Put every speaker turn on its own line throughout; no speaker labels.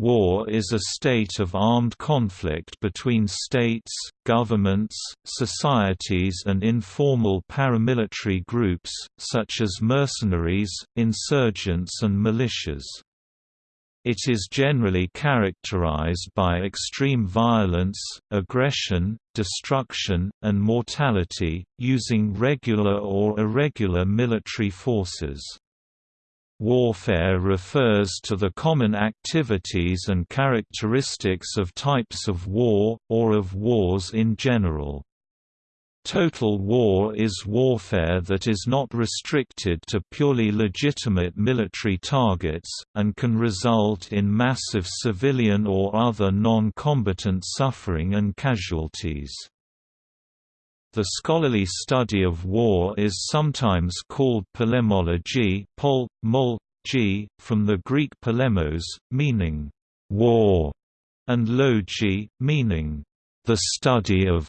War is a state of armed conflict between states, governments, societies and informal paramilitary groups, such as mercenaries, insurgents and militias. It is generally characterized by extreme violence, aggression, destruction, and mortality, using regular or irregular military forces. Warfare refers to the common activities and characteristics of types of war, or of wars in general. Total war is warfare that is not restricted to purely legitimate military targets, and can result in massive civilian or other non-combatant suffering and casualties. The scholarly study of war is sometimes called polemology pol, mol, g, from the Greek polemos, meaning «war», and logi, meaning «the study of».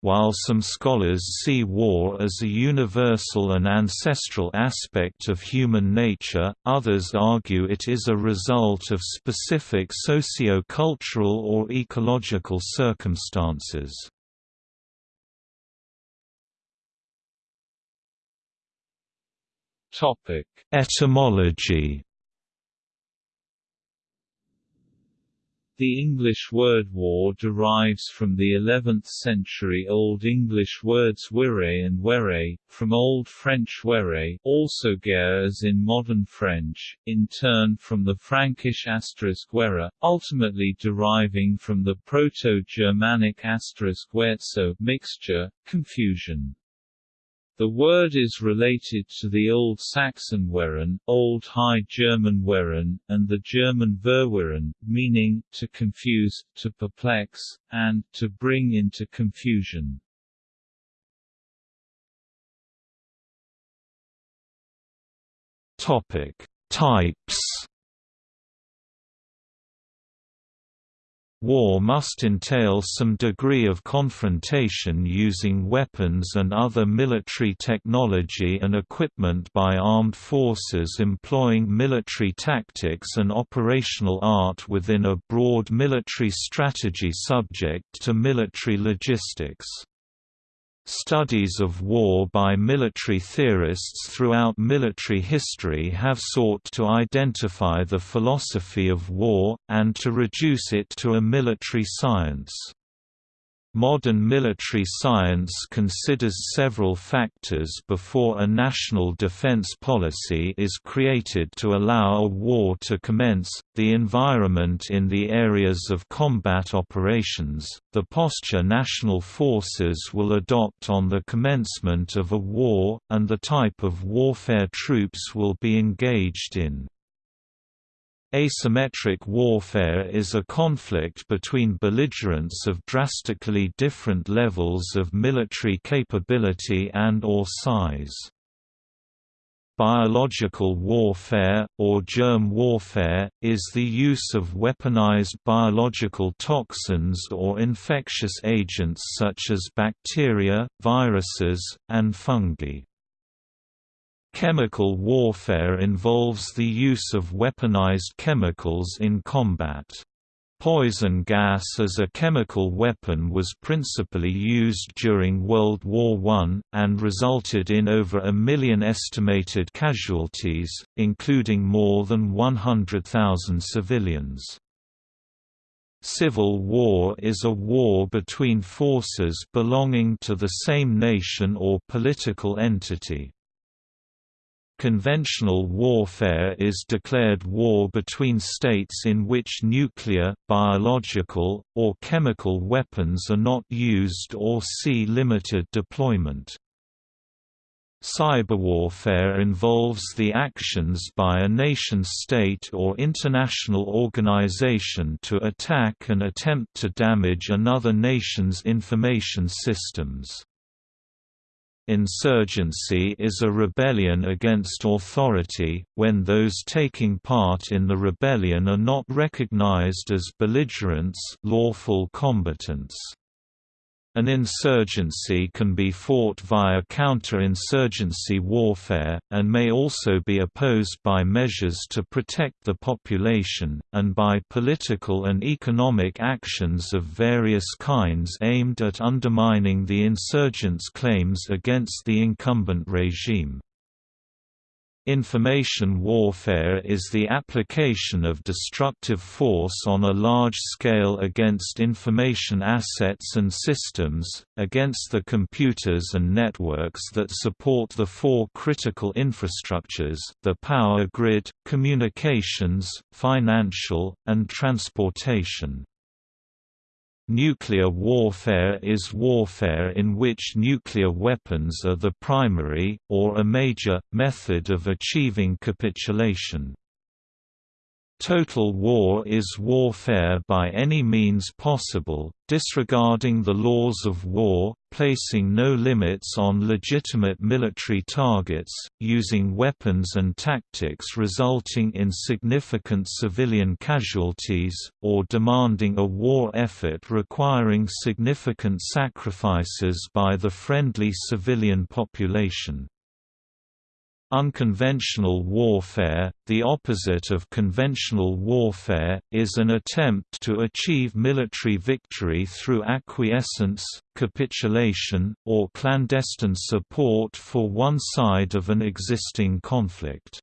While some scholars see war as a universal and ancestral aspect of human nature, others argue it is a result of specific socio-cultural or ecological circumstances.
Topic:
Etymology.
The English word war derives from the 11th century Old English words wire and were, from Old French were, also guerre as in modern French, in turn from the Frankish asterisk were, ultimately deriving from the Proto-Germanic asterisk werzo mixture, confusion. The word is related to the Old Saxon weren, Old High German weren, and the German verwirren, meaning, to confuse, to perplex, and to bring into confusion.
Topic: Types War must entail some degree of confrontation using weapons and other military technology and equipment by armed forces employing military tactics and operational art within a broad military strategy subject to military logistics. Studies of war by military theorists throughout military history have sought to identify the philosophy of war, and to reduce it to a military science. Modern military science considers several factors before a national defense policy is created to allow a war to commence, the environment in the areas of combat operations, the posture national forces will adopt on the commencement of a war, and the type of warfare troops will be engaged in. Asymmetric warfare is a conflict between belligerents of drastically different levels of military capability and or size. Biological warfare, or germ warfare, is the use of weaponized biological toxins or infectious agents such as bacteria, viruses, and fungi. Chemical warfare involves the use of weaponized chemicals in combat. Poison gas as a chemical weapon was principally used during World War I, and resulted in over a million estimated casualties, including more than 100,000 civilians. Civil war is a war between forces belonging to the same nation or political entity. Conventional warfare is declared war between states in which nuclear, biological, or chemical weapons are not used or see limited deployment. Cyberwarfare involves the actions by a nation-state or international organization to attack and attempt to damage another nation's information systems. Insurgency is a rebellion against authority, when those taking part in the rebellion are not recognized as belligerents lawful combatants. An insurgency can be fought via counter-insurgency warfare, and may also be opposed by measures to protect the population, and by political and economic actions of various kinds aimed at undermining the insurgents' claims against the incumbent regime. Information warfare is the application of destructive force on a large scale against information assets and systems, against the computers and networks that support the four critical infrastructures the power grid, communications, financial, and transportation. Nuclear warfare is warfare in which nuclear weapons are the primary, or a major, method of achieving capitulation. Total war is warfare by any means possible, disregarding the laws of war, placing no limits on legitimate military targets, using weapons and tactics resulting in significant civilian casualties, or demanding a war effort requiring significant sacrifices by the friendly civilian population. Unconventional warfare, the opposite of conventional warfare, is an attempt to achieve military victory through acquiescence, capitulation, or clandestine support for one side of an existing conflict.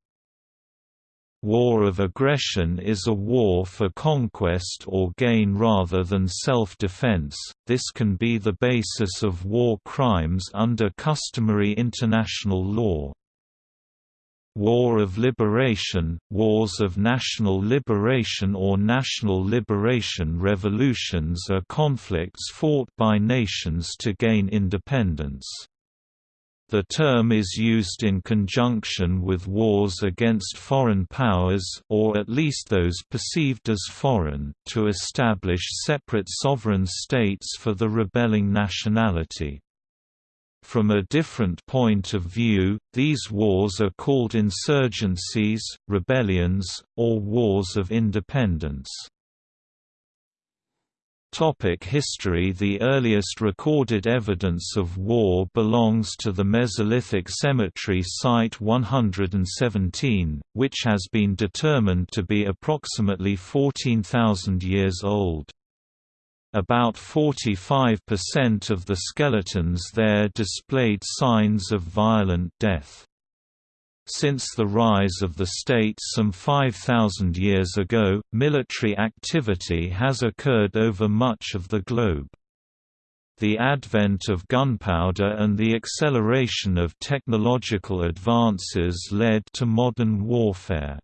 War of aggression is a war for conquest or gain rather than self-defense, this can be the basis of war crimes under customary international law. War of Liberation, wars of national liberation or national liberation revolutions are conflicts fought by nations to gain independence. The term is used in conjunction with wars against foreign powers or at least those perceived as foreign to establish separate sovereign states for the rebelling nationality. From a different point of view, these wars are called insurgencies, rebellions, or wars of independence. Topic history The earliest recorded evidence of war belongs to the Mesolithic cemetery Site 117, which has been determined to be approximately 14,000 years old. About 45% of the skeletons there displayed signs of violent death. Since the rise of the state some 5,000 years ago, military activity has occurred over much of the globe. The advent of gunpowder and the acceleration of technological advances led to modern warfare.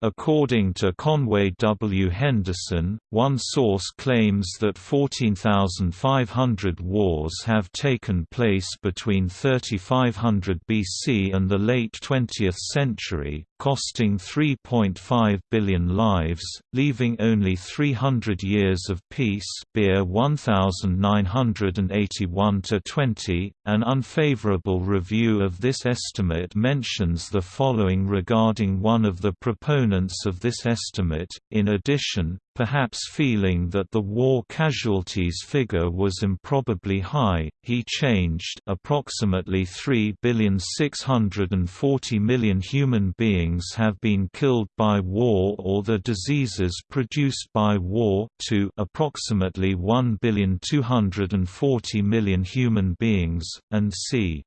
According to Conway W. Henderson, one source claims that 14,500 wars have taken place between 3500 BC and the late 20th century, costing 3.5 billion lives, leaving only 300 years of peace Beer 1981-20. An unfavorable review of this estimate mentions the following regarding one of the proponents proponents of this estimate, in addition, perhaps feeling that the war casualties figure was improbably high, he changed approximately 3,640 million human beings have been killed by war or the diseases produced by war to approximately 1,240 million human beings, and c.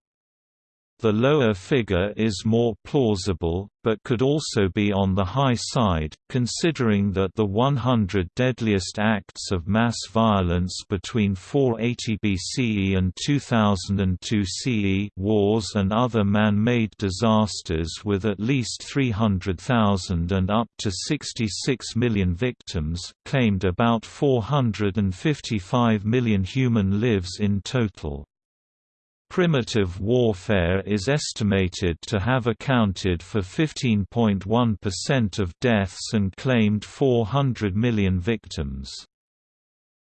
The lower figure is more plausible, but could also be on the high side, considering that the 100 deadliest acts of mass violence between 480 BCE and 2002 CE wars and other man-made disasters with at least 300,000 and up to 66 million victims, claimed about 455 million human lives in total. Primitive warfare is estimated to have accounted for 15.1% of deaths and claimed 400 million victims.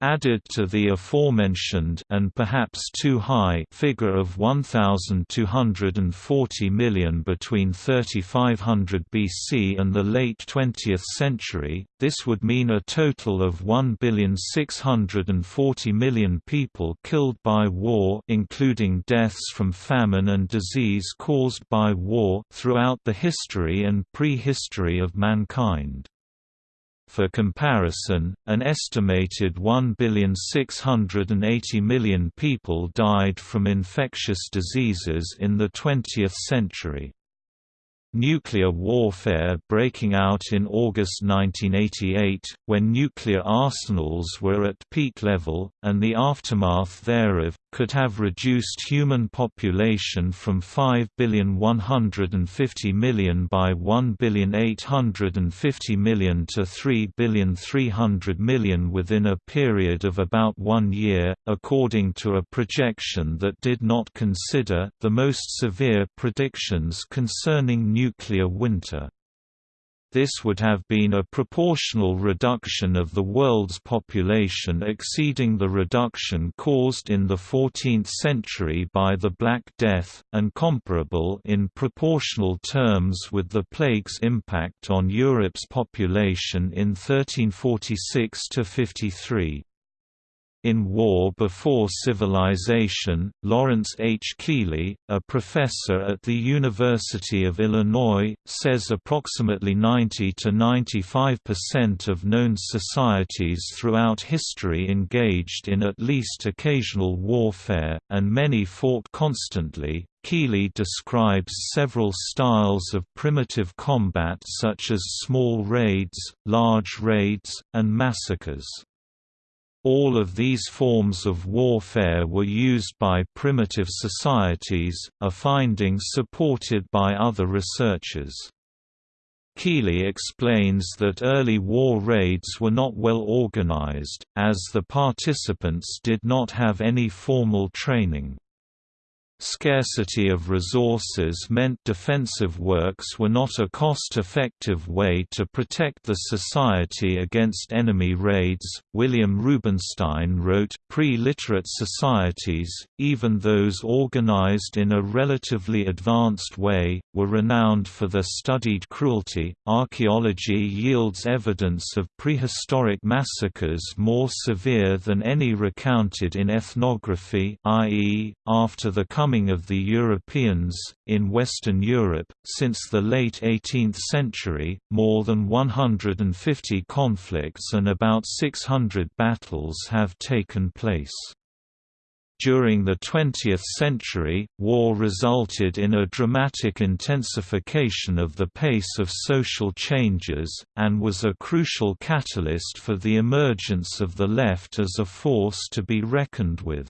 Added to the aforementioned and perhaps too high figure of 1,240 million between 3500 BC and the late 20th century, this would mean a total of 1,640 million people killed by war including deaths from famine and disease caused by war throughout the history and prehistory of mankind. For comparison, an estimated 1,680,000,000 people died from infectious diseases in the 20th century. Nuclear warfare breaking out in August 1988, when nuclear arsenals were at peak level, and the aftermath thereof, could have reduced human population from 5,150 million by 1,850 million to 3,300 million within a period of about one year, according to a projection that did not consider the most severe predictions concerning nuclear winter. This would have been a proportional reduction of the world's population exceeding the reduction caused in the 14th century by the Black Death, and comparable in proportional terms with the plague's impact on Europe's population in 1346–53. In War Before Civilization, Lawrence H. Keeley, a professor at the University of Illinois, says approximately 90 to 95% of known societies throughout history engaged in at least occasional warfare, and many fought constantly. Keeley describes several styles of primitive combat such as small raids, large raids, and massacres. All of these forms of warfare were used by primitive societies, a finding supported by other researchers. Keeley explains that early war raids were not well organized, as the participants did not have any formal training. Scarcity of resources meant defensive works were not a cost-effective way to protect the society against enemy raids. William Rubinstein wrote, "Pre-literate societies, even those organized in a relatively advanced way, were renowned for their studied cruelty. Archaeology yields evidence of prehistoric massacres more severe than any recounted in ethnography, i.e., after the coming of the Europeans, in Western Europe, since the late 18th century, more than 150 conflicts and about 600 battles have taken place. During the 20th century, war resulted in a dramatic intensification of the pace of social changes, and was a crucial catalyst for the emergence of the left as a force to be reckoned with.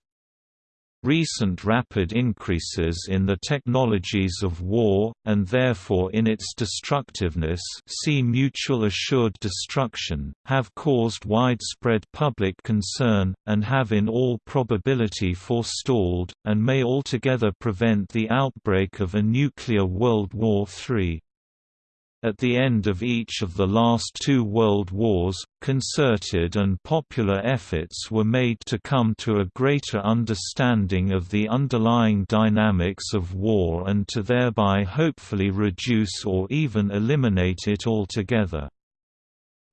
Recent rapid increases in the technologies of war, and therefore in its destructiveness see mutual assured destruction, have caused widespread public concern, and have in all probability forestalled, and may altogether prevent the outbreak of a nuclear World War III. At the end of each of the last two world wars, concerted and popular efforts were made to come to a greater understanding of the underlying dynamics of war and to thereby hopefully reduce or even eliminate it altogether.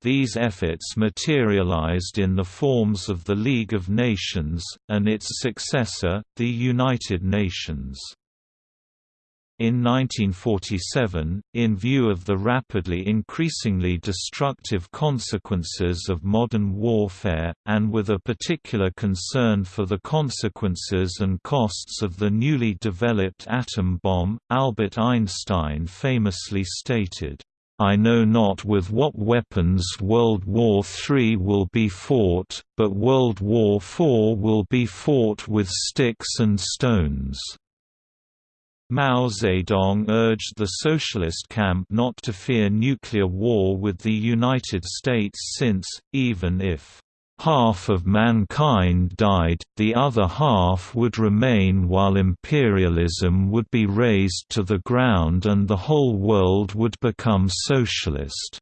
These efforts materialized in the forms of the League of Nations, and its successor, the United Nations. In 1947, in view of the rapidly increasingly destructive consequences of modern warfare, and with a particular concern for the consequences and costs of the newly developed atom bomb, Albert Einstein famously stated, I know not with what weapons World War III will be fought, but World War IV will be fought with sticks and stones. Mao Zedong urged the socialist camp not to fear nuclear war with the United States since, even if half of mankind died, the other half would remain while imperialism would be razed to the ground and the whole world would become socialist.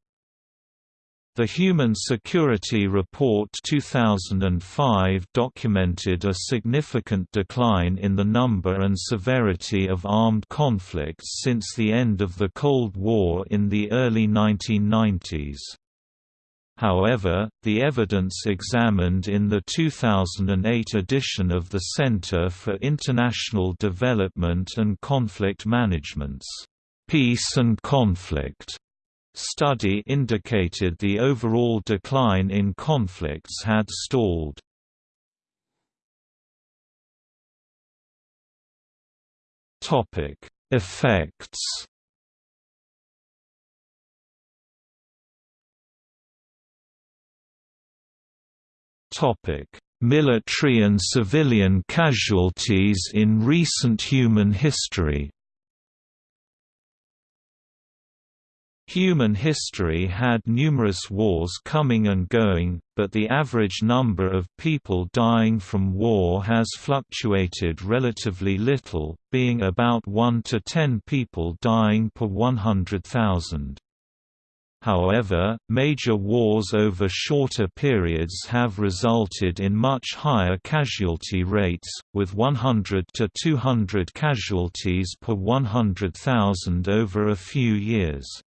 The Human Security Report 2005 documented a significant decline in the number and severity of armed conflicts since the end of the Cold War in the early 1990s. However, the evidence examined in the 2008 edition of the Center for International Development and Conflict Management's Peace and Conflict study indicated the overall decline in conflicts had stalled. Effects. Military and civilian casualties in recent human history. Human history had numerous wars coming and going, but the average number of people dying from war has fluctuated relatively little, being about 1 to 10 people dying per 100,000. However, major wars over shorter periods have resulted in much higher casualty rates, with 100 to 200 casualties per 100,000 over a few years.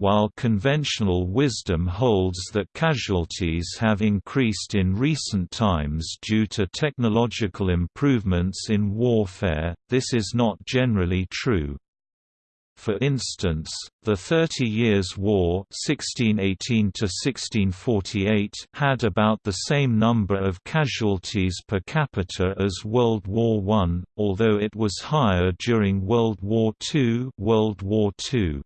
While conventional wisdom holds that casualties have increased in recent times due to technological improvements in warfare, this is not generally true. For instance, the Thirty Years' War (1618–1648) had about the same number of casualties per capita as World War I, although it was higher during World War II, World War II.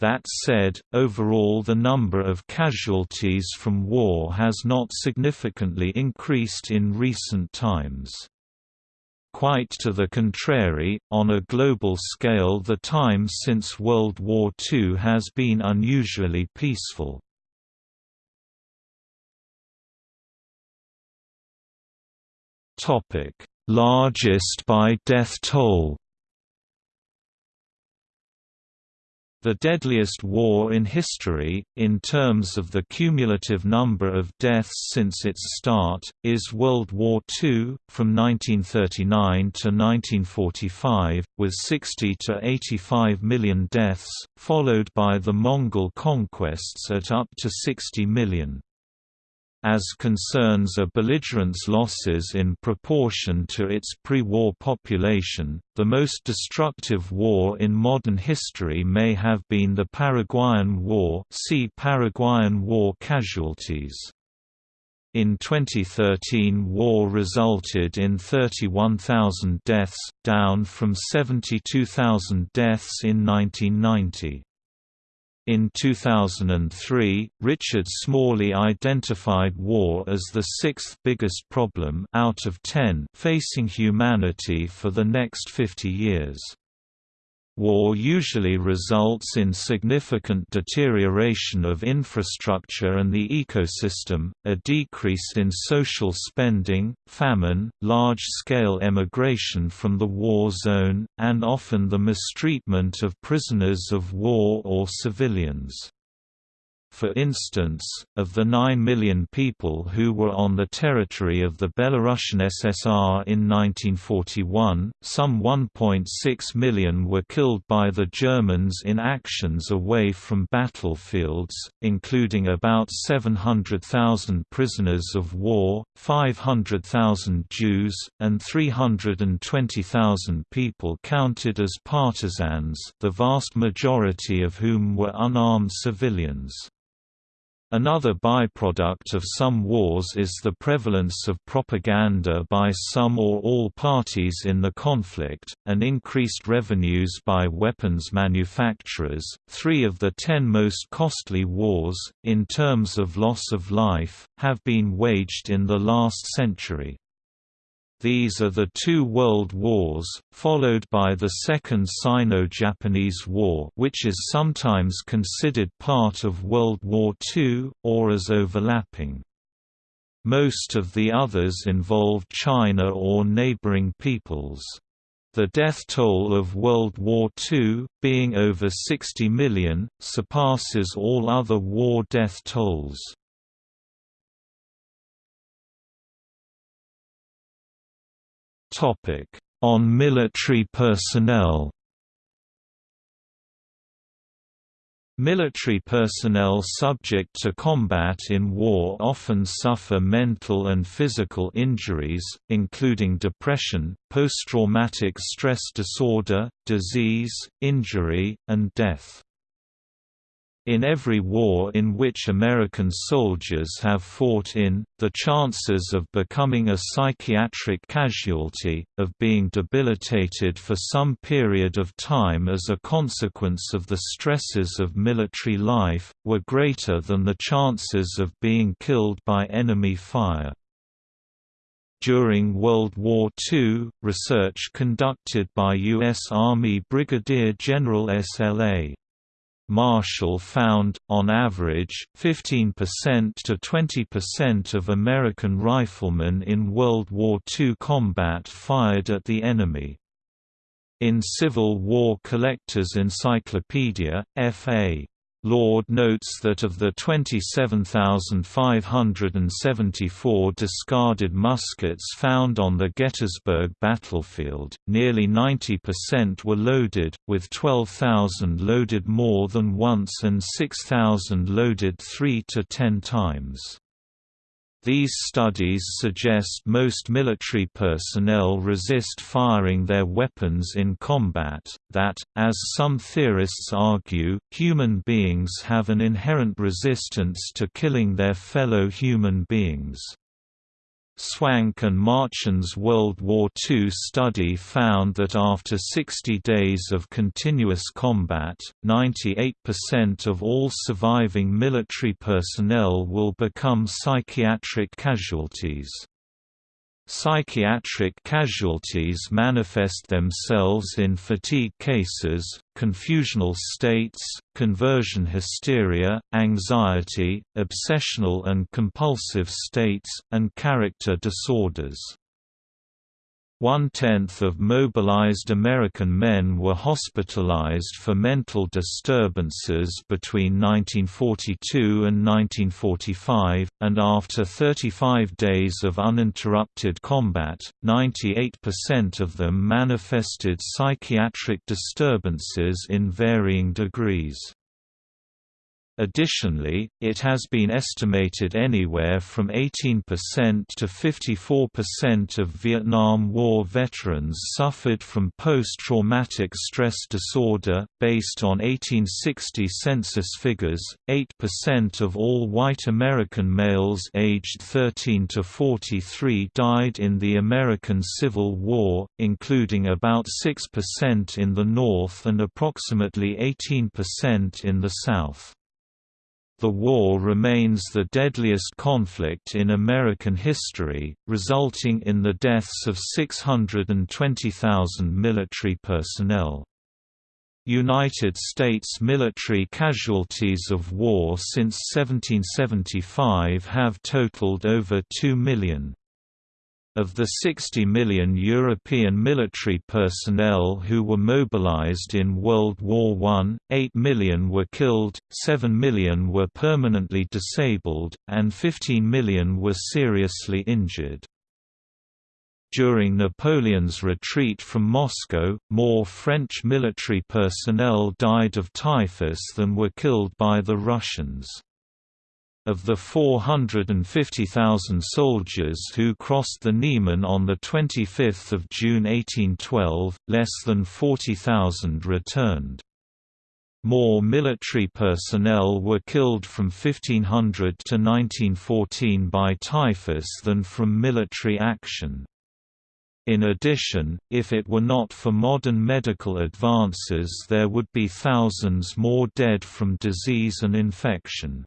That said, overall the number of casualties from war has not significantly increased in recent times. Quite to the contrary, on a global scale the time since World War II has been unusually peaceful. Largest by death toll The deadliest war in history, in terms of the cumulative number of deaths since its start, is World War II, from 1939 to 1945, with 60 to 85 million deaths, followed by the Mongol conquests at up to 60 million. As concerns a belligerent's losses in proportion to its pre-war population, the most destructive war in modern history may have been the Paraguayan War see Paraguayan War casualties. In 2013 war resulted in 31,000 deaths, down from 72,000 deaths in 1990. In 2003, Richard Smalley identified war as the sixth biggest problem out of 10 facing humanity for the next 50 years. War usually results in significant deterioration of infrastructure and the ecosystem, a decrease in social spending, famine, large-scale emigration from the war zone, and often the mistreatment of prisoners of war or civilians. For instance, of the 9 million people who were on the territory of the Belarusian SSR in 1941, some 1.6 million were killed by the Germans in actions away from battlefields, including about 700,000 prisoners of war, 500,000 Jews, and 320,000 people counted as partisans the vast majority of whom were unarmed civilians. Another byproduct of some wars is the prevalence of propaganda by some or all parties in the conflict, and increased revenues by weapons manufacturers. Three of the ten most costly wars, in terms of loss of life, have been waged in the last century. These are the two world wars, followed by the Second Sino-Japanese War which is sometimes considered part of World War II, or as overlapping. Most of the others involved China or neighboring peoples. The death toll of World War II, being over 60 million, surpasses all other war death tolls. On military personnel Military personnel subject to combat in war often suffer mental and physical injuries, including depression, post-traumatic stress disorder, disease, injury, and death. In every war in which American soldiers have fought in, the chances of becoming a psychiatric casualty, of being debilitated for some period of time as a consequence of the stresses of military life, were greater than the chances of being killed by enemy fire. During World War II, research conducted by U.S. Army Brigadier General S.L.A. Marshall found, on average, 15% to 20% of American riflemen in World War II combat fired at the enemy. In Civil War Collector's Encyclopedia, F.A. Lord notes that of the 27,574 discarded muskets found on the Gettysburg battlefield, nearly 90% were loaded, with 12,000 loaded more than once and 6,000 loaded 3 to 10 times. These studies suggest most military personnel resist firing their weapons in combat, that, as some theorists argue, human beings have an inherent resistance to killing their fellow human beings. Swank and Marchand's World War II study found that after 60 days of continuous combat, 98% of all surviving military personnel will become psychiatric casualties. Psychiatric casualties manifest themselves in fatigue cases, confusional states, conversion hysteria, anxiety, obsessional and compulsive states, and character disorders. One-tenth of mobilized American men were hospitalized for mental disturbances between 1942 and 1945, and after 35 days of uninterrupted combat, 98% of them manifested psychiatric disturbances in varying degrees. Additionally, it has been estimated anywhere from 18% to 54% of Vietnam War veterans suffered from post-traumatic stress disorder. Based on 1860 census figures, 8% of all white American males aged 13 to 43 died in the American Civil War, including about 6% in the North and approximately 18% in the South. The war remains the deadliest conflict in American history, resulting in the deaths of 620,000 military personnel. United States military casualties of war since 1775 have totaled over 2 million. Of the 60 million European military personnel who were mobilized in World War I, 8 million were killed, 7 million were permanently disabled, and 15 million were seriously injured. During Napoleon's retreat from Moscow, more French military personnel died of typhus than were killed by the Russians. Of the 450,000 soldiers who crossed the Niemen on 25 June 1812, less than 40,000 returned. More military personnel were killed from 1500 to 1914 by typhus than from military action. In addition, if it were not for modern medical advances there would be thousands more dead from disease and infection.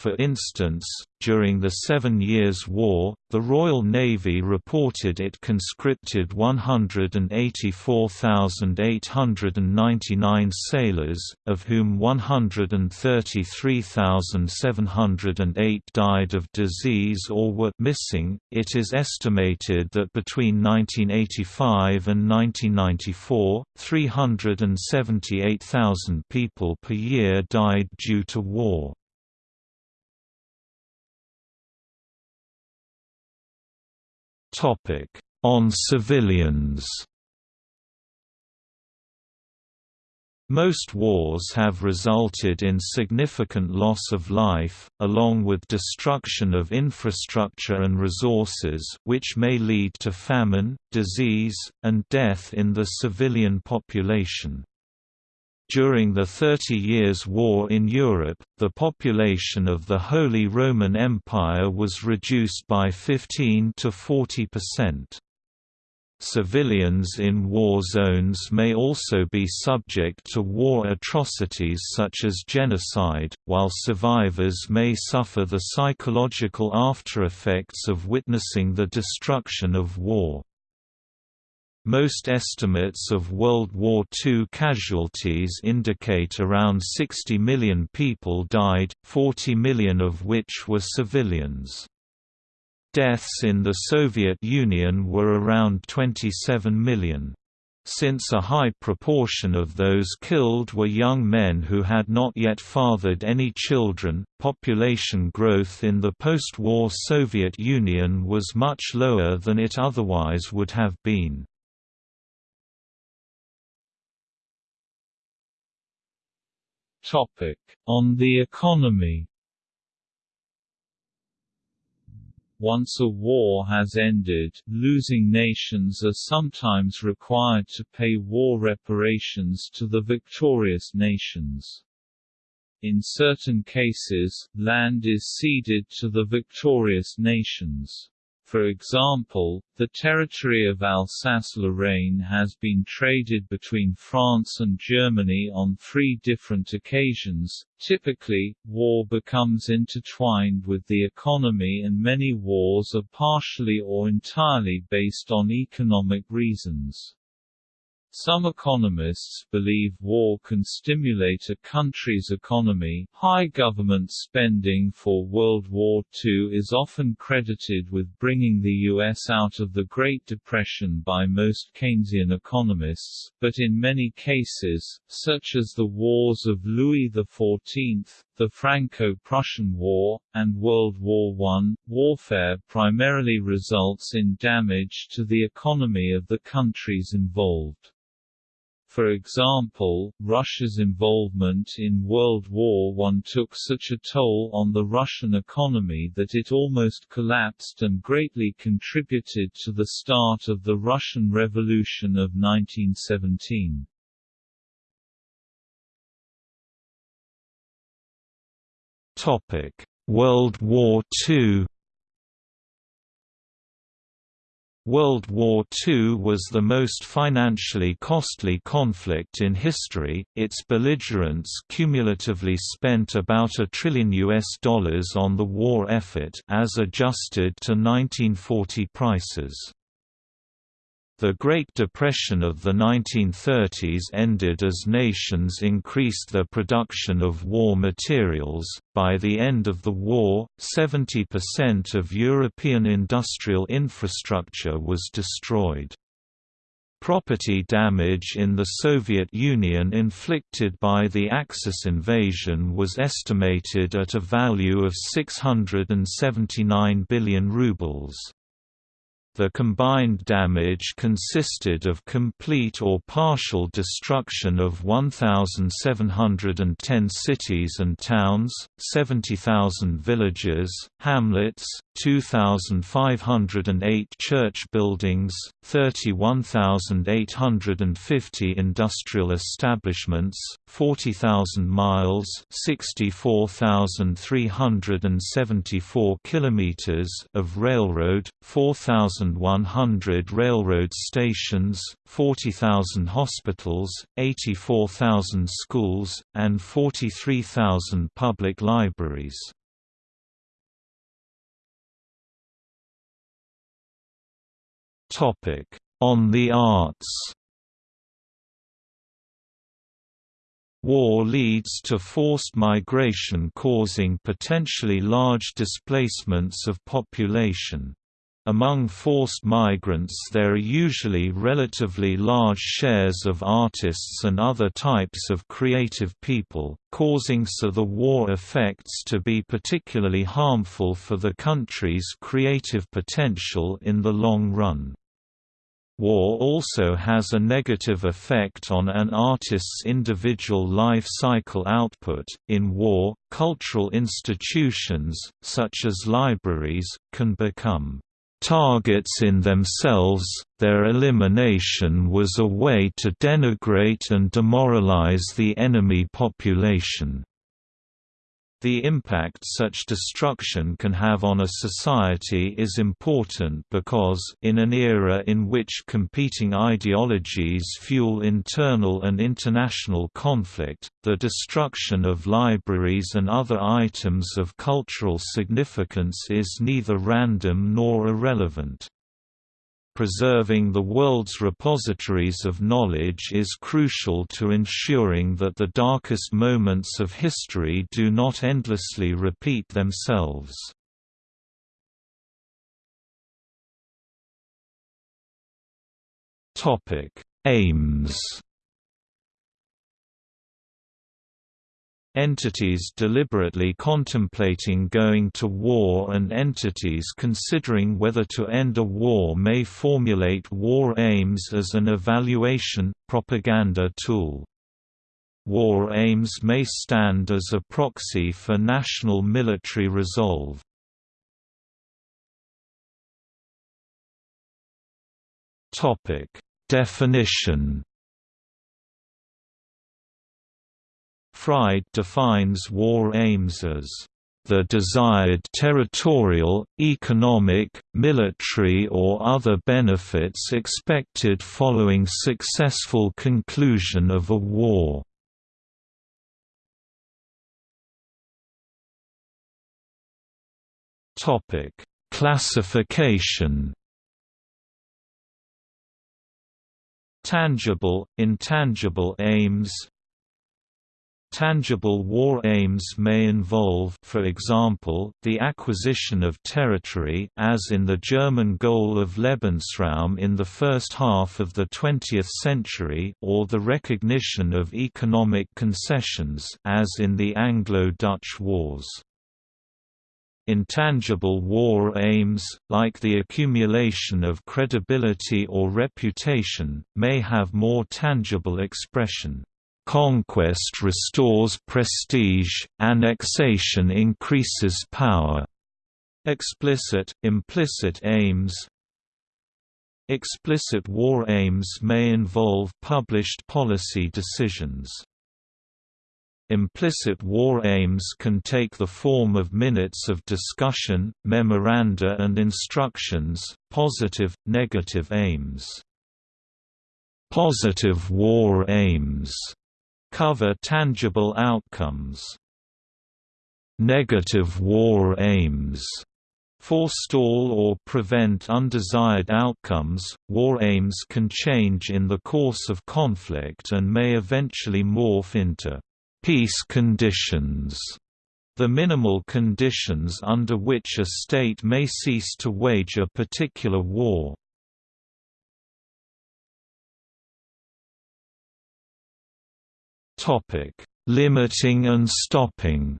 For instance, during the Seven Years' War, the Royal Navy reported it conscripted 184,899 sailors, of whom 133,708 died of disease or were missing. It is estimated that between 1985 and 1994, 378,000 people per year died due to war. On civilians Most wars have resulted in significant loss of life, along with destruction of infrastructure and resources which may lead to famine, disease, and death in the civilian population. During the Thirty Years' War in Europe, the population of the Holy Roman Empire was reduced by 15 to 40 percent. Civilians in war zones may also be subject to war atrocities such as genocide, while survivors may suffer the psychological aftereffects of witnessing the destruction of war. Most estimates of World War II casualties indicate around 60 million people died, 40 million of which were civilians. Deaths in the Soviet Union were around 27 million. Since a high proportion of those killed were young men who had not yet fathered any children, population growth in the post-war Soviet Union was much lower than it otherwise would have been.
Topic: On the economy. Once a war has ended, losing nations are sometimes required to pay war reparations to the victorious nations. In certain cases, land is ceded to the victorious nations. For example, the territory of Alsace-Lorraine has been traded between France and Germany on three different occasions. Typically, war becomes intertwined with the economy and many wars are partially or entirely based on economic reasons. Some economists believe war can stimulate a country's economy. High government spending for World War II is often credited with bringing the U.S. out of the Great Depression by most Keynesian economists, but in many cases, such as the wars of Louis XIV, the Franco-Prussian War, and World War I, warfare primarily results in damage to the economy of the countries involved. For example, Russia's involvement in World War I took such a toll on the Russian economy that it almost collapsed and greatly contributed to the start of the Russian Revolution of 1917.
World War II World War II was the most financially costly conflict in history, its belligerents cumulatively spent about a trillion US dollars on the war effort as adjusted to 1940 prices. The Great Depression of the 1930s ended as nations increased their production of war materials. By the end of the war, 70% of European industrial infrastructure was destroyed. Property damage in the Soviet Union inflicted by the Axis invasion was estimated at a value of 679 billion rubles. The combined damage consisted of complete or partial destruction of 1,710 cities and towns, 70,000 villages, hamlets, 2,508 church buildings, 31,850 industrial establishments, 40,000 miles, 64,374 kilometers of railroad, 4,100 railroad stations, 40,000 hospitals, 84,000 schools, and 43,000 public libraries. Topic: On the arts. War leads to forced migration causing potentially large displacements of population. Among forced migrants there are usually relatively large shares of artists and other types of creative people, causing so the war effects to be particularly harmful for the country's creative potential in the long run. War also has a negative effect on an artist's individual life cycle output. In war, cultural institutions, such as libraries, can become targets in themselves, their elimination was a way to denigrate and demoralize the enemy population. The impact such destruction can have on a society is important because in an era in which competing ideologies fuel internal and international conflict, the destruction of libraries and other items of cultural significance is neither random nor irrelevant. Preserving the world's repositories of knowledge is crucial to ensuring that the darkest moments of history do not endlessly repeat themselves. Aims Entities deliberately contemplating going to war and entities considering whether to end a war may formulate war aims as an evaluation, propaganda tool. War aims may stand as a proxy for national military resolve. Definition Fried defines war aims as the desired territorial, economic, military or other benefits expected following successful conclusion of a war. Classification Tangible, intangible aims Tangible war aims may involve for example, the acquisition of territory as in the German goal of Lebensraum in the first half of the 20th century or the recognition of economic concessions as in the Anglo-Dutch Wars. Intangible war aims, like the accumulation of credibility or reputation, may have more tangible expression. Conquest restores prestige, annexation increases power. Explicit, implicit aims Explicit war aims may involve published policy decisions. Implicit war aims can take the form of minutes of discussion, memoranda and instructions, positive, negative aims. Positive war aims cover tangible outcomes. Negative war aims forestall or prevent undesired outcomes. War aims can change in the course of conflict and may eventually morph into peace conditions, the minimal conditions under which a state may cease to wage a particular war. Topic: Limiting and stopping.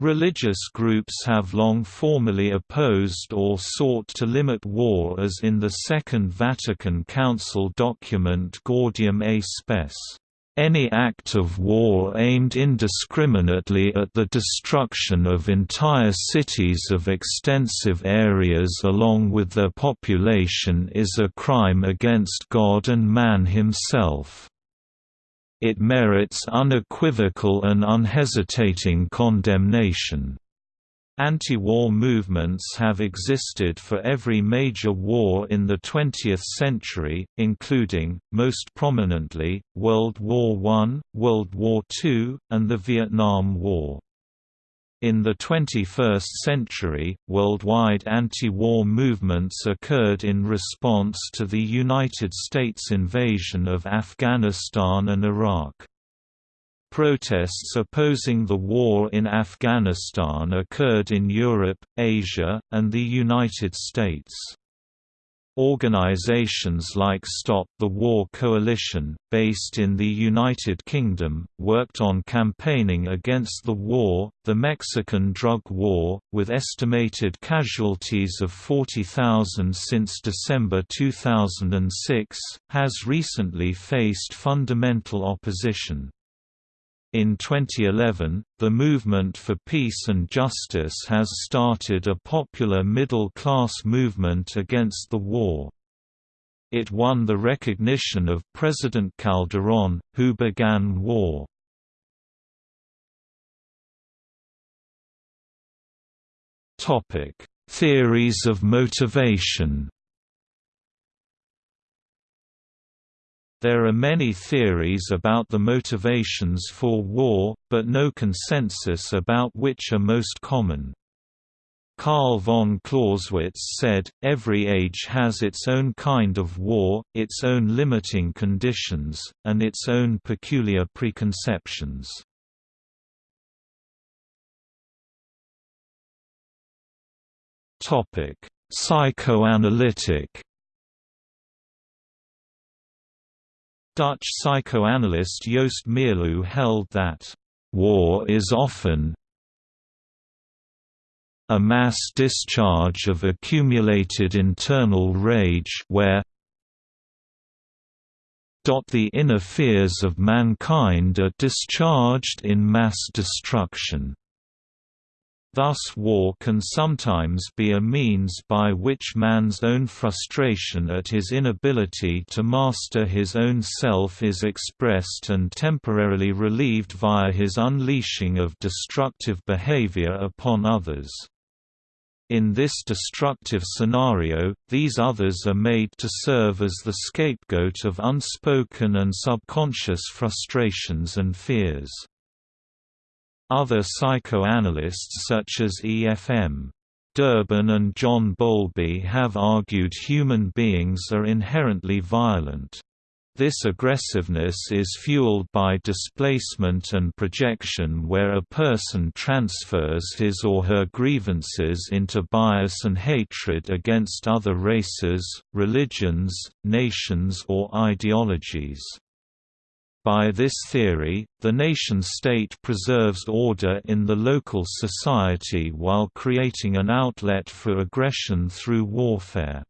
Religious groups have long formally opposed or sought to limit war as in the Second Vatican Council document Gaudium et Spes. Any act of war aimed indiscriminately at the destruction of entire cities of extensive areas along with their population is a crime against God and man himself. It merits unequivocal and unhesitating condemnation. Anti-war movements have existed for every major war in the 20th century, including, most prominently, World War I, World War II, and the Vietnam War. In the 21st century, worldwide anti-war movements occurred in response to the United States invasion of Afghanistan and Iraq. Protests opposing the war in Afghanistan occurred in Europe, Asia, and the United States. Organizations like Stop the War Coalition, based in the United Kingdom, worked on campaigning against the war, the Mexican drug war, with estimated casualties of 40,000 since December 2006, has recently faced fundamental opposition. In 2011, the Movement for Peace and Justice has started a popular middle-class movement against the war. It won the recognition of President Calderón, who began war. Theories of motivation There are many theories about the motivations for war, but no consensus about which are most common. Carl von Clausewitz said, every age has its own kind of war, its own limiting conditions, and its own peculiar preconceptions. Psychoanalytic Dutch psychoanalyst Joost Meerloo held that, "...war is often a mass discharge of accumulated internal rage where the inner fears of mankind are discharged in mass destruction." Thus war can sometimes be a means by which man's own frustration at his inability to master his own self is expressed and temporarily relieved via his unleashing of destructive behavior upon others. In this destructive scenario, these others are made to serve as the scapegoat of unspoken and subconscious frustrations and fears. Other psychoanalysts such as E.F.M. Durbin and John Bowlby have argued human beings are inherently violent. This aggressiveness is fueled by displacement and projection where a person transfers his or her grievances into bias and hatred against other races, religions, nations or ideologies. By this theory, the nation-state preserves order in the local society while creating an outlet for aggression through warfare.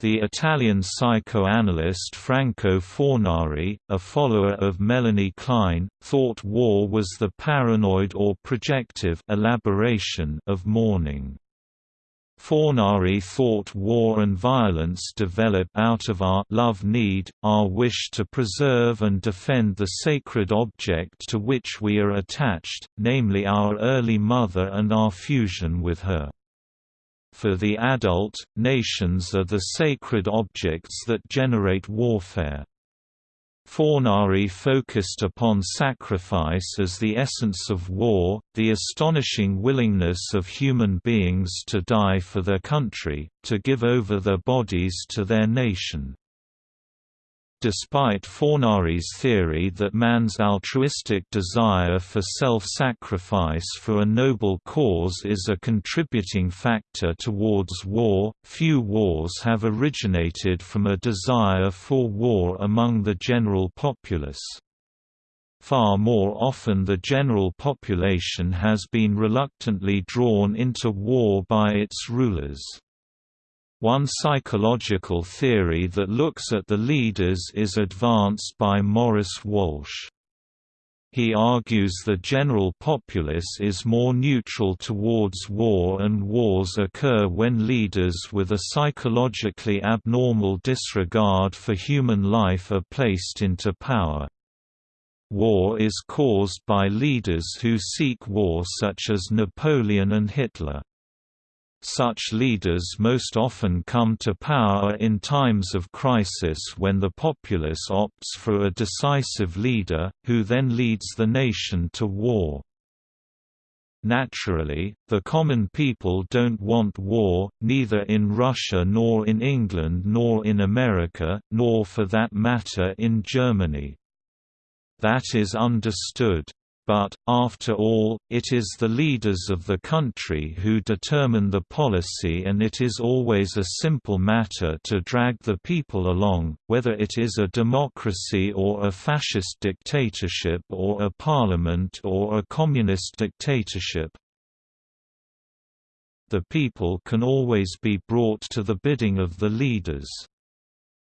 The Italian psychoanalyst Franco Fornari, a follower of Melanie Klein, thought war was the paranoid or projective elaboration of mourning. Fornari thought war and violence develop out of our love need, our wish to preserve and defend the sacred object to which we are attached, namely our early mother and our fusion with her. For the adult, nations are the sacred objects that generate warfare. Fornari focused upon sacrifice as the essence of war, the astonishing willingness of human beings to die for their country, to give over their bodies to their nation. Despite Fornari's theory that man's altruistic desire for self-sacrifice for a noble cause is a contributing factor towards war, few wars have originated from a desire for war among the general populace. Far more often the general population has been reluctantly drawn into war by its rulers. One psychological theory that looks at the leaders is advanced by Maurice Walsh. He argues the general populace is more neutral towards war and wars occur when leaders with a psychologically abnormal disregard for human life are placed into power. War is caused by leaders who seek war such as Napoleon and Hitler. Such leaders most often come to power in times of crisis when the populace opts for a decisive leader, who then leads the nation to war. Naturally, the common people don't want war, neither in Russia nor in England nor in America, nor for that matter in Germany. That is understood. But, after all, it is the leaders of the country who determine the policy and it is always a simple matter to drag the people along, whether it is a democracy or a fascist dictatorship or a parliament or a communist dictatorship. The people can always be brought to the bidding of the leaders.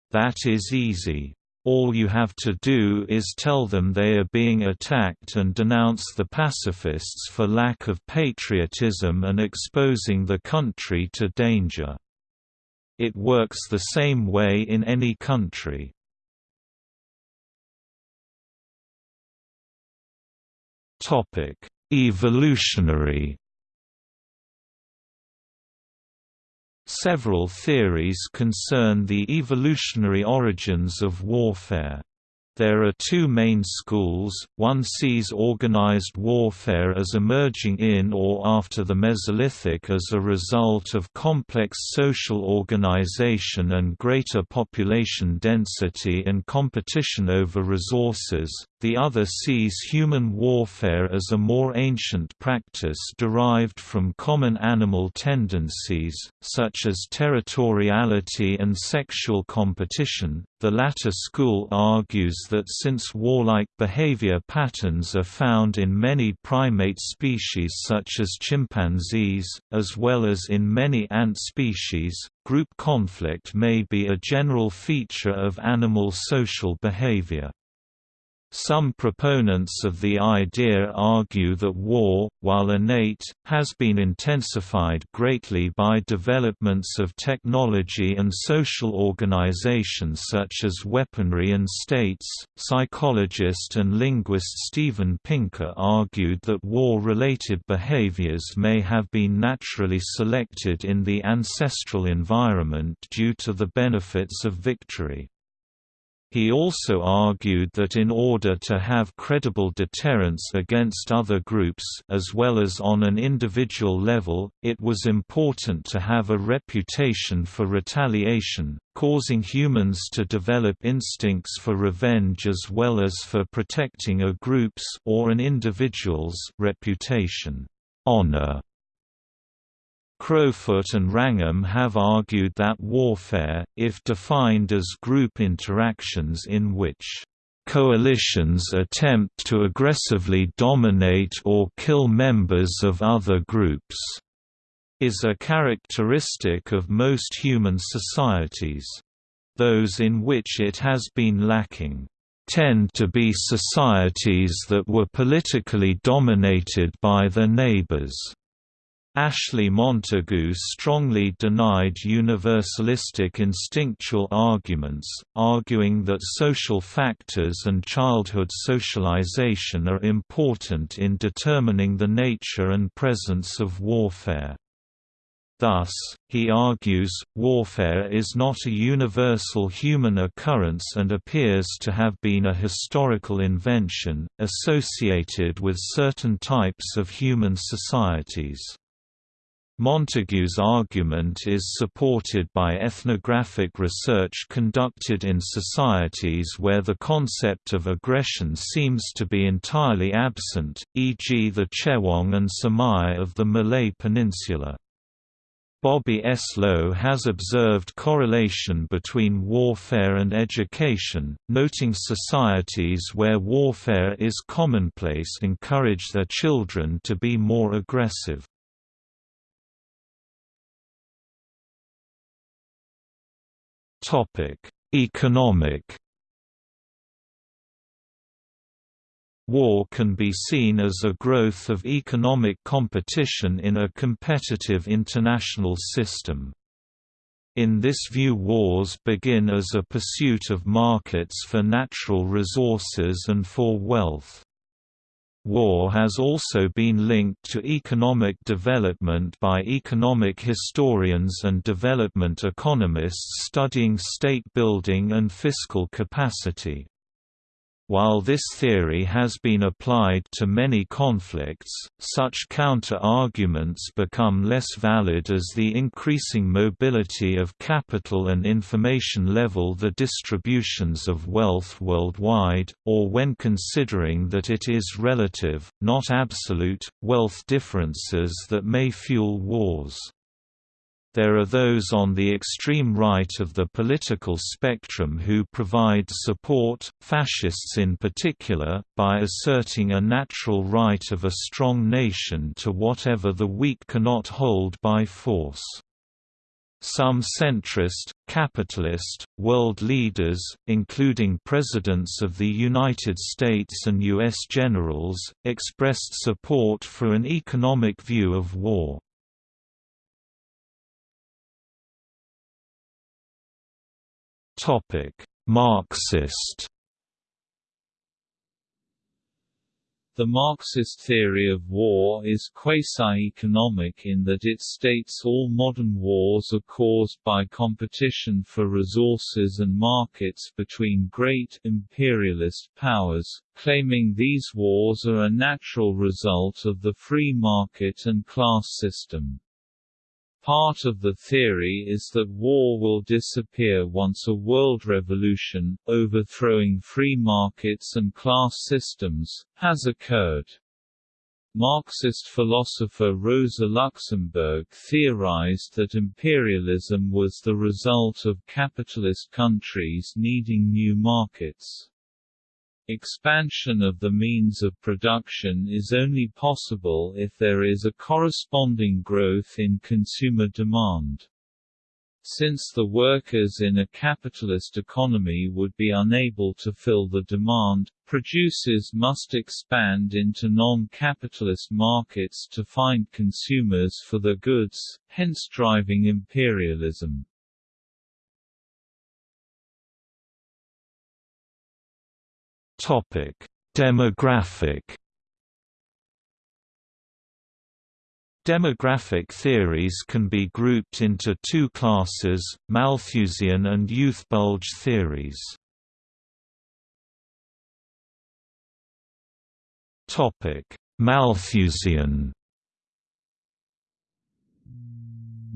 That is easy. All you have to do is tell them they are being attacked and denounce the pacifists for lack of patriotism and exposing the country to danger. It works the same way in any country. Evolutionary Several theories concern the evolutionary origins of warfare. There are two main schools, one sees organized warfare as emerging in or after the Mesolithic as a result of complex social organization and greater population density and competition over resources, the other sees human warfare as a more ancient practice derived from common animal tendencies, such as territoriality and sexual competition. The latter school argues that since warlike behavior patterns are found in many primate species such as chimpanzees, as well as in many ant species, group conflict may be a general feature of animal social behavior. Some proponents of the idea argue that war, while innate, has been intensified greatly by developments of technology and social organization such as weaponry and states. Psychologist and linguist Steven Pinker argued that war related behaviors may have been naturally selected in the ancestral environment due to the benefits of victory. He also argued that in order to have credible deterrence against other groups as well as on an individual level, it was important to have a reputation for retaliation, causing humans to develop instincts for revenge as well as for protecting a group's or an individual's reputation. Honor Crofoot and Wrangham have argued that warfare, if defined as group interactions in which coalitions attempt to aggressively dominate or kill members of other groups, is a characteristic of most human societies. Those in which it has been lacking tend to be societies that were politically dominated by their neighbors. Ashley Montagu strongly denied universalistic instinctual arguments, arguing that social factors and childhood socialization are important in determining the nature and presence of warfare. Thus, he argues, warfare is not a universal human occurrence and appears to have been a historical invention, associated with certain types of human societies. Montagu's argument is supported by ethnographic research conducted in societies where the concept of aggression seems to be entirely absent, e.g. the Chewong and Semai of the Malay Peninsula. Bobbi S. Low has observed correlation between warfare and education, noting societies where warfare is commonplace encourage their children to be more aggressive. Economic War can be seen as a growth of economic competition in a competitive international system. In this view wars begin as a pursuit of markets for natural resources and for wealth. War has also been linked to economic development by economic historians and development economists studying state building and fiscal capacity. While this theory has been applied to many conflicts, such counter-arguments become less valid as the increasing mobility of capital and information level the distributions of wealth worldwide, or when considering that it is relative, not absolute, wealth differences that may fuel wars. There are those on the extreme right of the political spectrum who provide support, fascists in particular, by asserting a natural right of a strong nation to whatever the weak cannot hold by force. Some centrist, capitalist, world leaders, including presidents of the United States and U.S. generals, expressed support for an economic view of war. Marxist.
The Marxist theory of war is quasi-economic in that it states all modern wars are caused by competition for resources and markets between great, imperialist powers, claiming these wars are a natural result of the free market and class system. Part of the theory is that war will disappear once a world revolution, overthrowing free markets and class systems, has occurred. Marxist philosopher Rosa Luxemburg theorized that imperialism was the result of capitalist countries needing new markets. Expansion of the means of production is only possible if there is a corresponding growth in consumer demand. Since the workers in a capitalist economy would be unable to fill the demand, producers must expand into non-capitalist markets to find consumers for their goods, hence driving imperialism.
Topic: Demographic Demographic theories can be grouped into two classes, Malthusian and youth bulge theories. Malthusian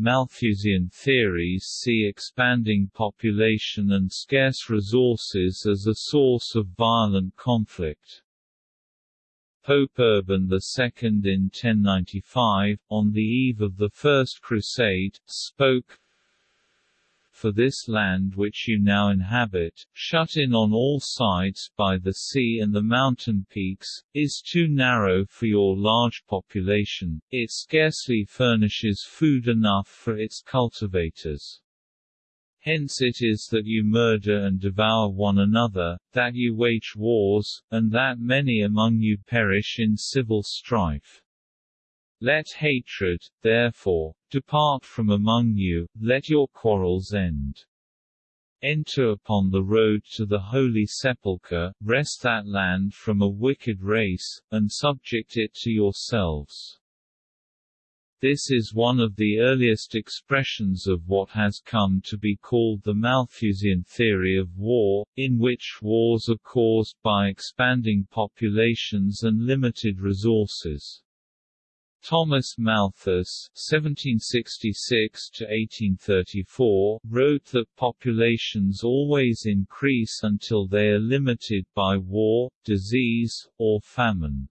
Malthusian theories see expanding population and scarce resources as a source of violent conflict. Pope Urban II in 1095, on the eve of the First Crusade, spoke, for this land which you now inhabit, shut in on all sides by the sea and the mountain peaks, is too narrow for your large population, it scarcely furnishes food enough for its cultivators. Hence it is that you murder and devour one another, that you wage wars, and that many among you perish in civil strife. Let hatred, therefore, depart from among you, let your quarrels end. Enter upon the road to the Holy Sepulchre, wrest that land from a wicked race, and subject it to yourselves. This is one of the earliest expressions of what has come to be called the Malthusian theory of war, in which wars are caused by expanding populations and limited resources. Thomas Malthus (1766–1834) wrote that populations always increase until they are limited by war, disease, or famine.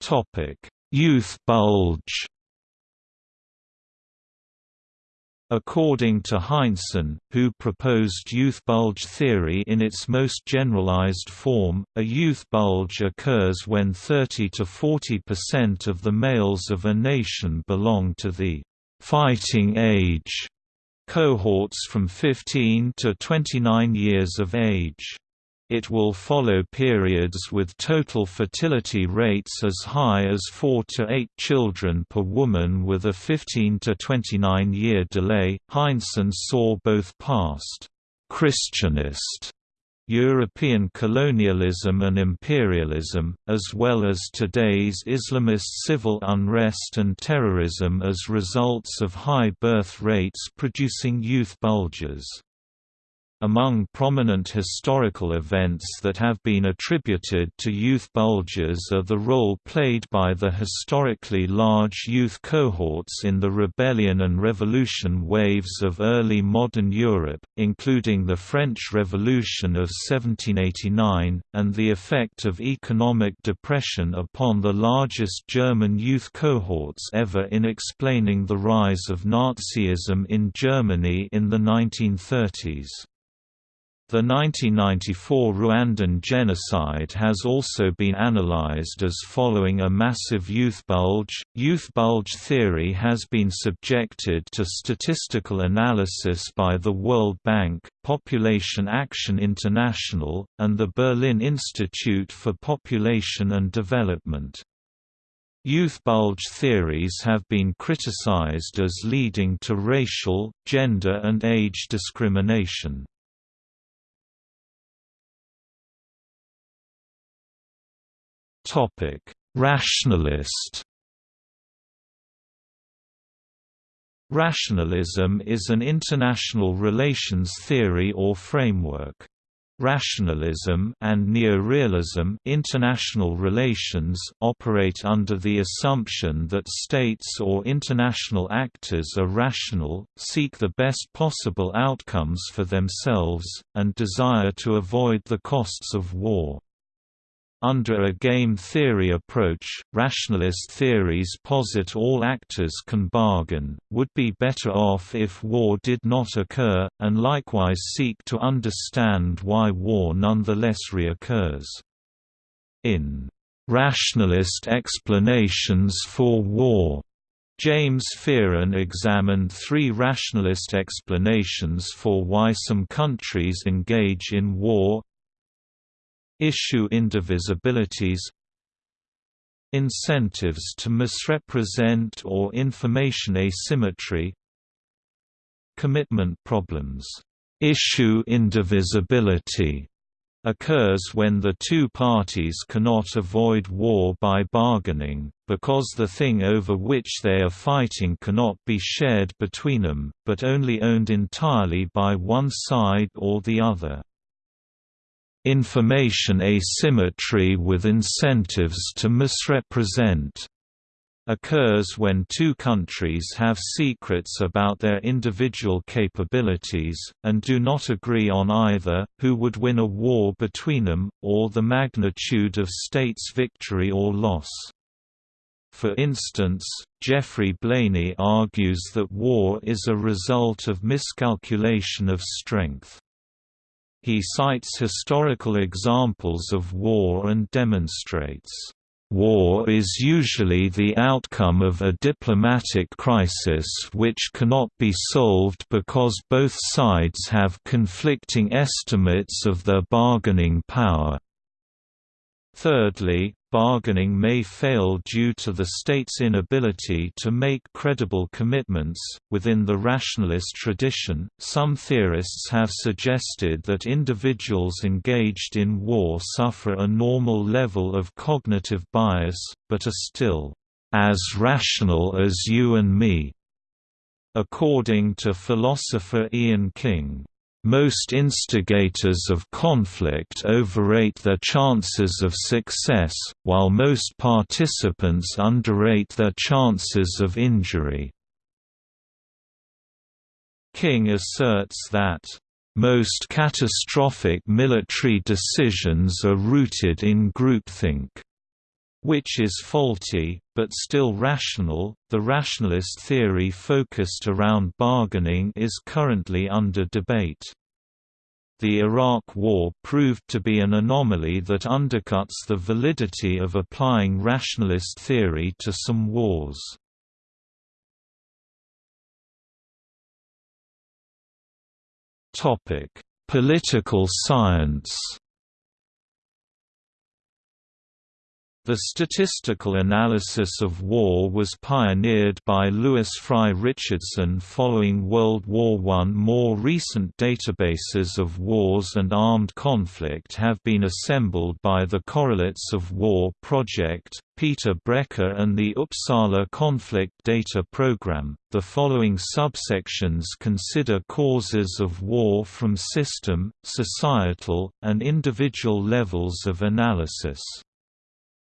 Topic: Youth bulge. According to Heinsohn, who proposed youth bulge theory in its most generalized form, a youth bulge occurs when 30 to 40% of the males of a nation belong to the fighting age cohorts from 15 to 29 years of age. It will follow periods with total fertility rates as high as 4 to 8 children per woman with a 15 to 29 year delay. Heinsohn saw both past Christianist European colonialism and imperialism, as well as today's Islamist civil unrest and terrorism as results of high birth rates producing youth bulges. Among prominent historical events that have been attributed to youth bulges are the role played by the historically large youth cohorts in the rebellion and revolution waves of early modern Europe, including the French Revolution of 1789, and the effect of economic depression upon the largest German youth cohorts ever in explaining the rise of Nazism in Germany in the 1930s. The 1994 Rwandan genocide has also been analyzed as following a massive youth bulge. Youth bulge theory has been subjected to statistical analysis by the World Bank, Population Action International, and the Berlin Institute for Population and Development. Youth bulge theories have been criticized as leading to racial, gender and age discrimination. Topic: Rationalist. Rationalism is an international relations theory or framework. Rationalism and neorealism international relations operate under the assumption that states or international actors are rational, seek the best possible outcomes for themselves, and desire to avoid the costs of war. Under a game theory approach, rationalist theories posit all actors can bargain, would be better off if war did not occur, and likewise seek to understand why war nonetheless reoccurs. In "'Rationalist Explanations for War' James Fearon examined three rationalist explanations for why some countries engage in war Issue indivisibilities Incentives to misrepresent or information asymmetry Commitment problems Issue indivisibility occurs when the two parties cannot avoid war by bargaining, because the thing over which they are fighting cannot be shared between them, but only owned entirely by one side or the other. Information asymmetry with incentives to misrepresent occurs when two countries have secrets about their individual capabilities, and do not agree on either, who would win a war between them, or the magnitude of state's victory or loss. For instance, Geoffrey Blainey argues that war is a result of miscalculation of strength. He cites historical examples of war and demonstrates, "...war is usually the outcome of a diplomatic crisis which cannot be solved because both sides have conflicting estimates of their bargaining power." Thirdly, bargaining may fail due to the state's inability to make credible commitments. Within the rationalist tradition, some theorists have suggested that individuals engaged in war suffer a normal level of cognitive bias, but are still as rational as you and me. According to philosopher Iain King, most instigators of conflict overrate their chances of success, while most participants underrate their chances of injury. King asserts that, "...most catastrophic military decisions are rooted in groupthink." Which is faulty, but still rational. The rationalist theory focused around bargaining is currently under debate. The Iraq War proved to be an anomaly that undercuts the validity of applying rationalist theory to some wars. Political science The statistical analysis of war was pioneered by Lewis Fry Richardson following World War I. More recent databases of wars and armed conflict have been assembled by the Correlates of War Project, Peter Brecher and the Uppsala Conflict Data Program. The following subsections consider causes of war from system, societal, and individual levels of analysis.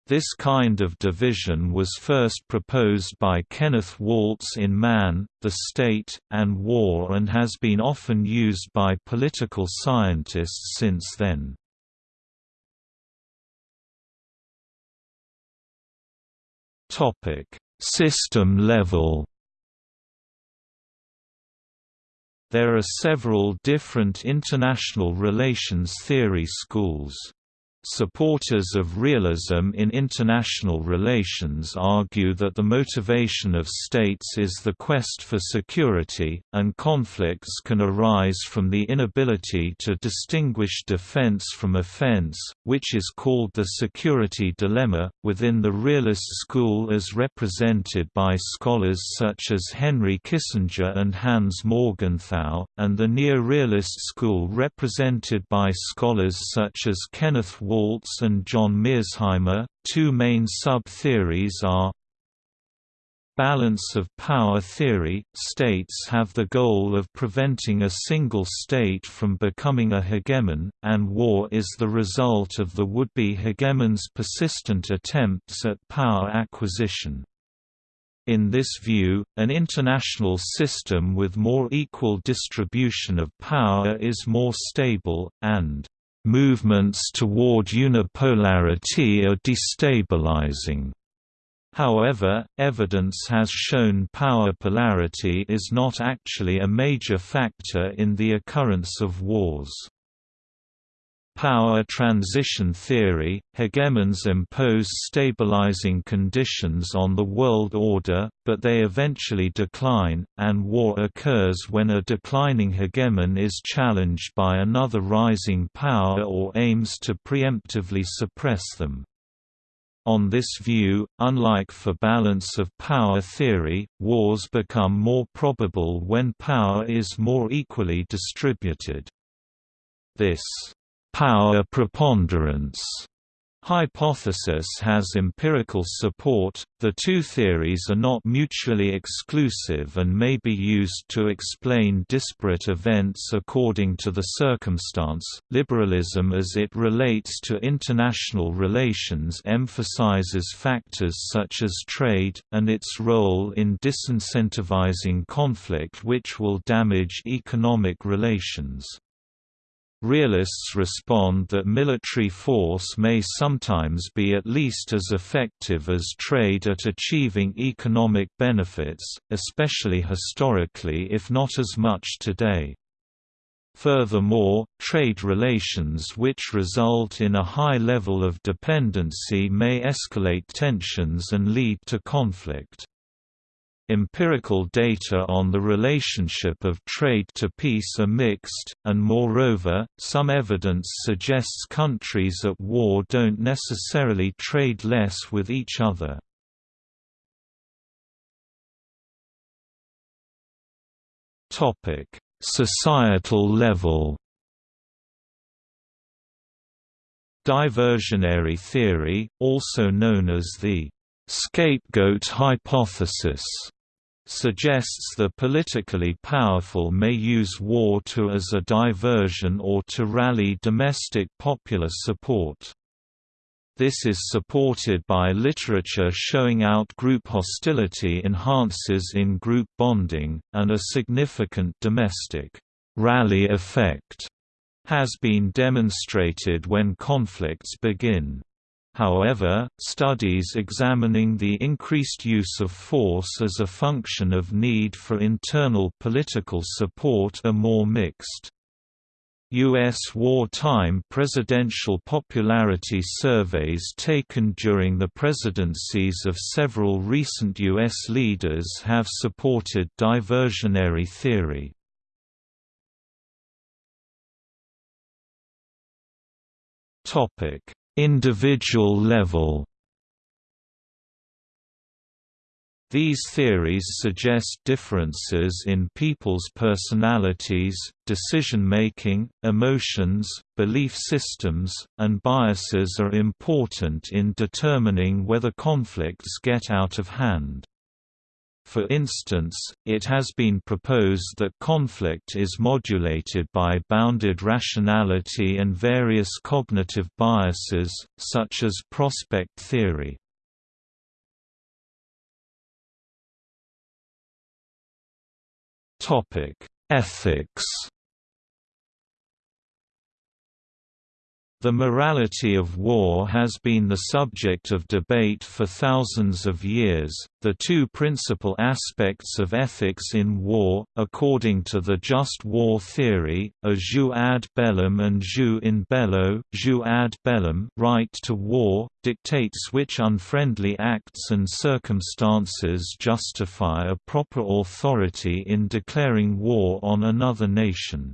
This kind of division was first proposed by Kenneth Waltz in Man, the State, and War and has been often used by political scientists since then. System level There are several different international relations theory schools. Supporters of realism in international relations argue that the motivation of states is the quest for security, and conflicts can arise from the inability to distinguish defense from offense, which is called the security dilemma, within the realist school as represented by scholars such as Henry Kissinger and Hans Morgenthau, and the neo-realist school represented by scholars such as Kenneth Wall Waltz and John Mearsheimer. Two main sub-theories are Balance of power theory – States have the goal of preventing a single state from becoming a hegemon, and war is the result of the would-be hegemon's persistent attempts at power acquisition. In this view, an international system with more equal distribution of power is more stable, and Movements toward unipolarity are destabilizing. However, evidence has shown power polarity is not actually a major factor in the occurrence of wars. Power transition theory – Hegemons impose stabilizing conditions on the world order, but they eventually decline, and war occurs when a declining hegemon is challenged by another rising power or aims to preemptively suppress them. On this view, unlike for balance of power theory, wars become more probable when power is more equally distributed. This power preponderance hypothesis has empirical support. The two theories are not mutually exclusive and may be used to explain disparate events according to the circumstance. Liberalism as it relates to international relations emphasizes factors such as trade, and its role in disincentivizing conflict which will damage economic relations. Realists respond that military force may sometimes be at least as effective as trade at achieving economic benefits, especially historically if not as much today. Furthermore, trade relations which result in a high level of dependency may escalate tensions and lead to conflict. Empirical data on the relationship of trade to peace are mixed, and moreover, some evidence suggests countries at war don't necessarily trade less with each other. Societal level Diversionary theory, also known as the scapegoat hypothesis suggests the politically powerful may use war to as a diversion or to rally domestic popular support. This is supported by literature showing out-group hostility enhances in-group bonding, and a significant domestic rally effect has been demonstrated when conflicts begin. However, studies examining the increased use of force as a function of need for internal political support are more mixed. U.S. wartime presidential popularity surveys taken during the presidencies of several recent U.S. leaders have supported diversionary theory individual level. These theories suggest differences in people's personalities, decision-making, emotions, belief systems, and biases are important in determining whether conflicts get out of hand. For instance, it has been proposed that conflict is modulated by bounded rationality and various cognitive biases, such as prospect theory. Ethics The morality of war has been the subject of debate for thousands of years. The two principal aspects of ethics in war, according to the just war theory, are jus ad bellum and jus in bello. Jus ad bellum, right to war, dictates which unfriendly acts and circumstances justify a proper authority in declaring war on another nation.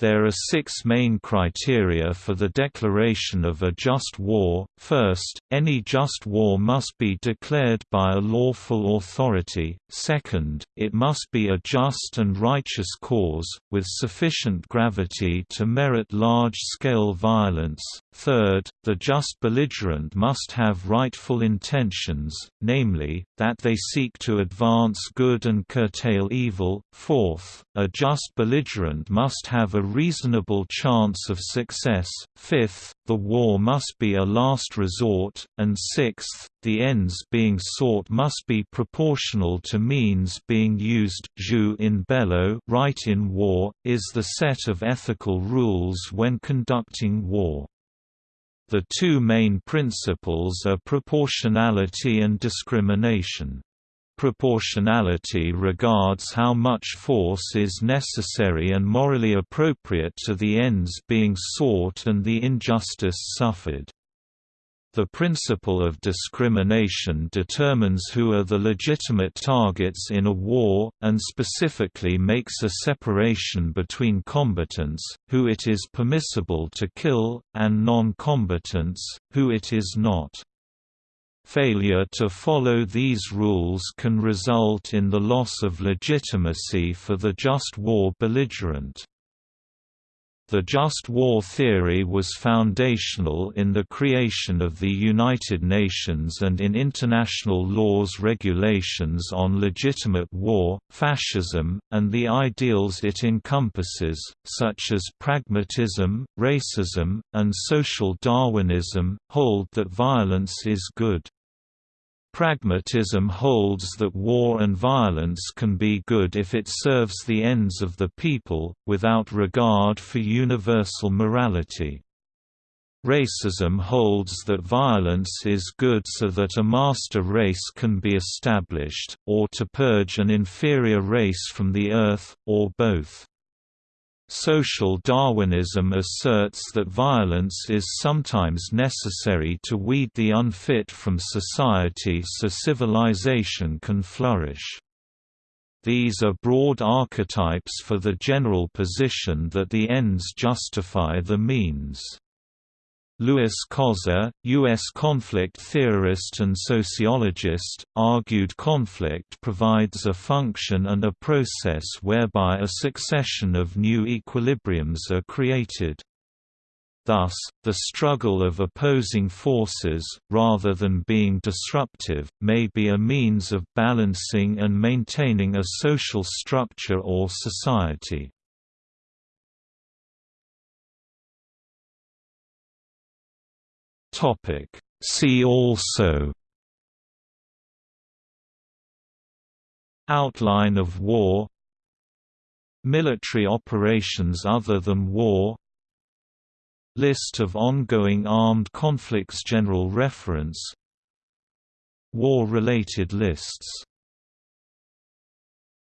There are six main criteria for the declaration of a just war. First, any just war must be declared by a lawful authority. Second, it must be a just and righteous cause, with sufficient gravity to merit large-scale violence. Third, the just belligerent must have rightful intentions, namely, that they seek to advance good and curtail evil. Fourth, a just belligerent must have a reasonable chance of success, fifth, the war must be a last resort, and sixth, the ends being sought must be proportional to means being used jus in bello right in war, is the set of ethical rules when conducting war. The two main principles are proportionality and discrimination. Proportionality regards how much force is necessary and morally appropriate to the ends being sought and the injustice suffered. The principle of discrimination determines who are the legitimate targets in a war, and specifically makes a separation between combatants, who it is permissible to kill, and non-combatants, who it is not. Failure to follow these rules can result in the loss of legitimacy for the just war belligerent. The just war theory was foundational in the creation of the United Nations and in international law's regulations on legitimate war, fascism, and the ideals it encompasses, such as pragmatism, racism, and social Darwinism, hold that violence is good. Pragmatism holds that war and violence can be good if it serves the ends of the people, without regard for universal morality. Racism holds that violence is good so that a master race can be established, or to purge an inferior race from the earth, or both. Social Darwinism asserts that violence is sometimes necessary to weed the unfit from society so civilization can flourish. These are broad archetypes for the general position that the ends justify the means. Lewis Coser, U.S. conflict theorist and sociologist, argued conflict provides a function and a process whereby a succession of new equilibriums are created. Thus, the struggle of opposing forces, rather than being disruptive, may be a means of balancing and maintaining a social structure or society. Topic. See also Outline of war Military operations other than war List of ongoing armed conflicts General reference War-related lists